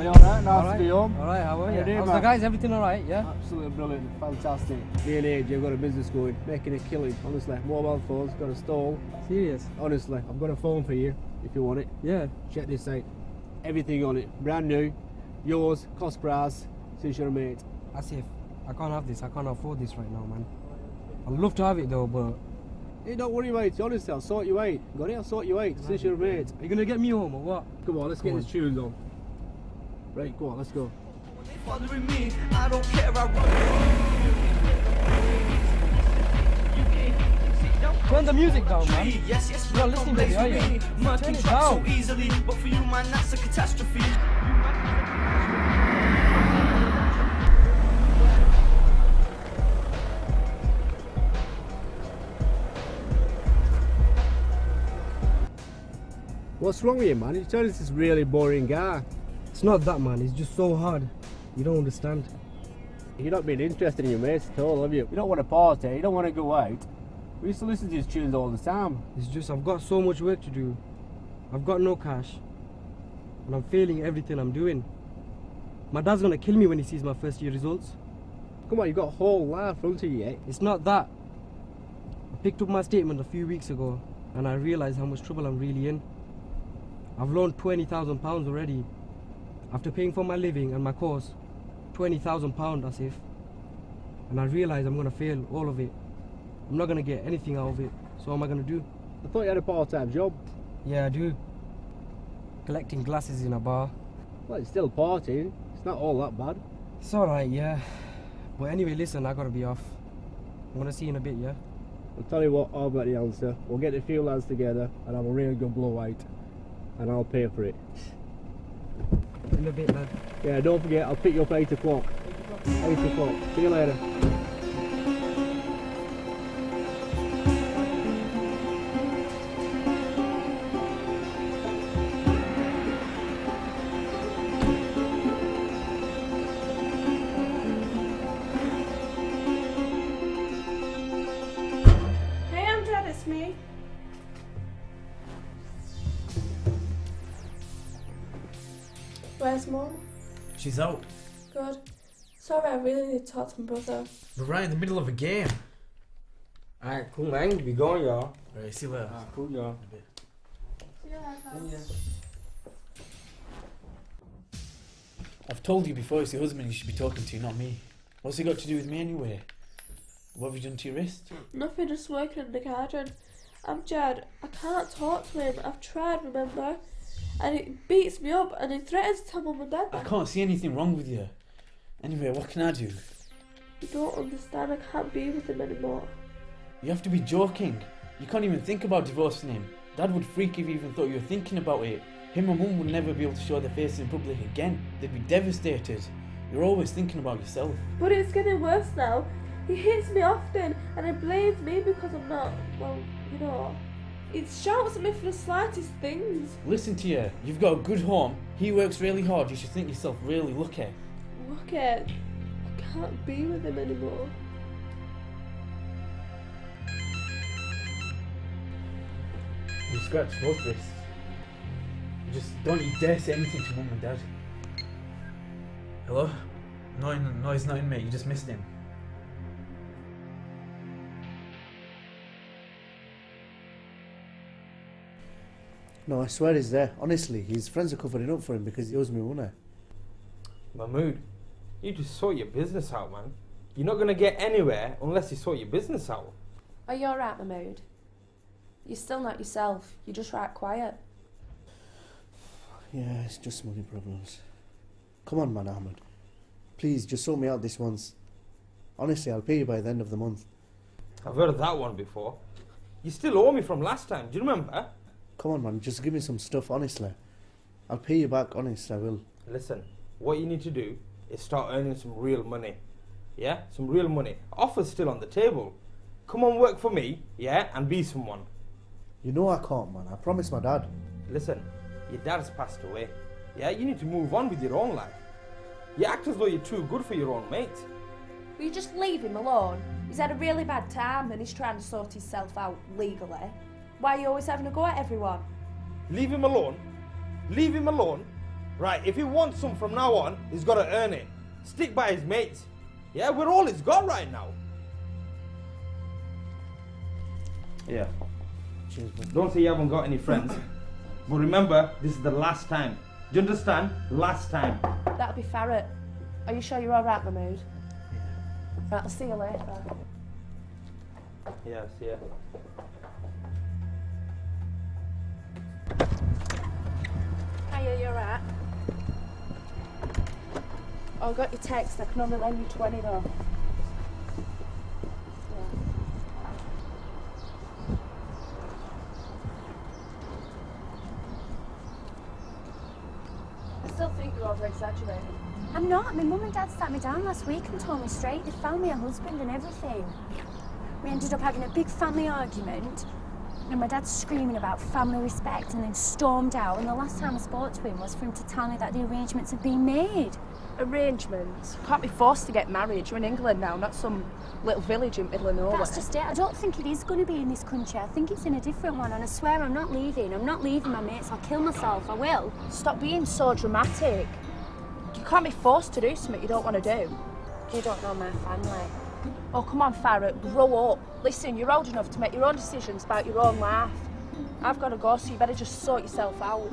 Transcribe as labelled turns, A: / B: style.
A: Hello, you alright? Nice
B: Alright.
A: to be home.
B: Alright, how are
A: How you
B: you?
A: doing,
B: How's the guys? Everything alright, yeah?
A: Absolutely brilliant, fantastic. Me and AJ have got a business going, making a killing, honestly. Mobile phones, got a stall.
B: Serious?
A: Honestly, I've got a phone for you if you want it.
B: Yeah.
A: Check this out. Everything on it, brand new. Yours, cost price, since you're a mate.
B: As if I can't have this. I can't afford this right now, man. I'd love to have it though, but
A: Hey, don't worry, mate. Honestly, I'll sort you out. Got it? I'll sort you out, since you're a mate.
B: are you gonna get me home or what?
A: Come on, let's
B: Come
A: get
B: on.
A: this tunes on. Right, go on, let's go.
C: Following me, I don't care, I run.
B: Turn the music down, man.
C: Yes, yes,
B: You're not listening to me, are you? Turn it
C: trucks so
B: down.
C: easily, but for you, man, that's a catastrophe.
A: What's wrong with you, man? You turned into this really boring guy.
B: It's not that, man. It's just so hard. You don't understand.
A: You're not being interested in your mates at all, have you? You don't want to party, you don't want to go out. We used to listen to his tunes all the time.
B: It's just I've got so much work to do. I've got no cash, and I'm failing everything I'm doing. My dad's gonna kill me when he sees my first year results.
A: Come on, you've got a whole life in front of you, eh?
B: It's not that. I picked up my statement a few weeks ago and I realised how much trouble I'm really in. I've loaned £20,000 already. After paying for my living and my course, £20,000 as if. And I realise I'm going to fail all of it. I'm not going to get anything out of it. So what am I going to do?
A: I thought you had a part-time job.
B: Yeah, I do. Collecting glasses in a bar.
A: Well, it's still partying. It's not all that bad.
B: It's alright, yeah. But anyway, listen, I gotta be off. I'm gonna see you in a bit, yeah?
A: I'll tell you what, I've got the answer. We'll get a few lads together and have a real good blowout. And I'll pay for it.
B: In a bit, lad.
A: Yeah, don't forget, I'll pick you up at 8 o'clock. 8 o'clock. See you later.
D: Where's Mum?
E: She's out.
D: Good. Sorry, I really need to talk to my brother.
E: We're right in the middle of a game.
B: Alright, cool, man. Be going, y'all.
E: Alright, see you later.
B: cool, y'all.
D: See you later.
E: I've told you before it's your husband you should be talking to, not me. What's he got to do with me anyway? What have you done to your wrist?
D: Nothing, just working in the garden. I'm Jad. I can't talk to him. I've tried, remember? And it beats me up and it threatens to tell mum and dad.
E: I can't see anything wrong with you. Anyway, what can I do?
D: You don't understand. I can't be with him anymore.
E: You have to be joking. You can't even think about divorcing him. Dad would freak if he even thought you were thinking about it. Him and Mum would never be able to show their faces in public again. They'd be devastated. You're always thinking about yourself.
D: But it's getting worse now. He hits me often and he blames me because I'm not, well, you know. He shouts at me for the slightest things.
E: Listen to you. You've got a good home. He works really hard. You should think yourself really lucky.
D: Lucky? I can't be with him anymore.
E: You scratch both wrists. You just don't you dare say anything to mum and dad. Hello? No, no, he's not in, mate. You just missed him.
F: No, I swear he's there. Honestly, his friends are covering up for him because he owes me money.
G: Mahmood, you just sort your business out, man. You're not gonna get anywhere unless you sort your business out.
H: Oh, you alright, Mahmood? You're still not yourself. You're just right quiet.
F: Yeah, it's just money problems. Come on, man, Ahmed. Please, just sort me out this once. Honestly, I'll pay you by the end of the month.
G: I've heard of that one before. You still owe me from last time. Do you remember?
F: Come on, man, just give me some stuff, honestly. I'll pay you back, honest, I will.
G: Listen, what you need to do is start earning some real money. Yeah? Some real money. Offer's still on the table. Come on, work for me, yeah, and be someone.
F: You know I can't, man. I promised my dad.
G: Listen, your dad's passed away. Yeah, you need to move on with your own life. You act as though you're too good for your own mate.
H: Will you just leave him alone? He's had a really bad time and he's trying to sort himself out legally. Why are you always having a go at everyone?
G: Leave him alone. Leave him alone. Right, if he wants some from now on, he's got to earn it. Stick by his mates. Yeah, we're all he's got right now. Yeah.
F: Cheers, man.
G: Don't say you haven't got any friends. but remember, this is the last time. Do you understand? Last time.
H: That'll be Farrett. Are you sure you're alright, Mahmood? Yeah. Right, I'll see you later.
G: Yes, yeah.
H: Oh, I got your text. I can only lend you 20 though. I still think you're over exaggerating.
I: I'm not. My mum and dad sat me down last week and told me straight. They found me a husband and everything. We ended up having a big family argument. And my dad's screaming about family respect and then stormed out. And the last time I spoke to him was for him to tell me that the arrangements have been made.
H: Arrangements? Can't be forced to get married. You're in England now, not some little village in middle of nowhere.
I: That's just it. I don't think it is going to be in this country. I think it's in a different one. And I swear I'm not leaving. I'm not leaving my mates. I'll kill myself. I will.
H: Stop being so dramatic. You can't be forced to do something you don't want to do.
I: You don't know my family.
H: Oh, come on, Farrah, grow up. Listen, you're old enough to make your own decisions about your own life. I've got to go, so you better just sort yourself out.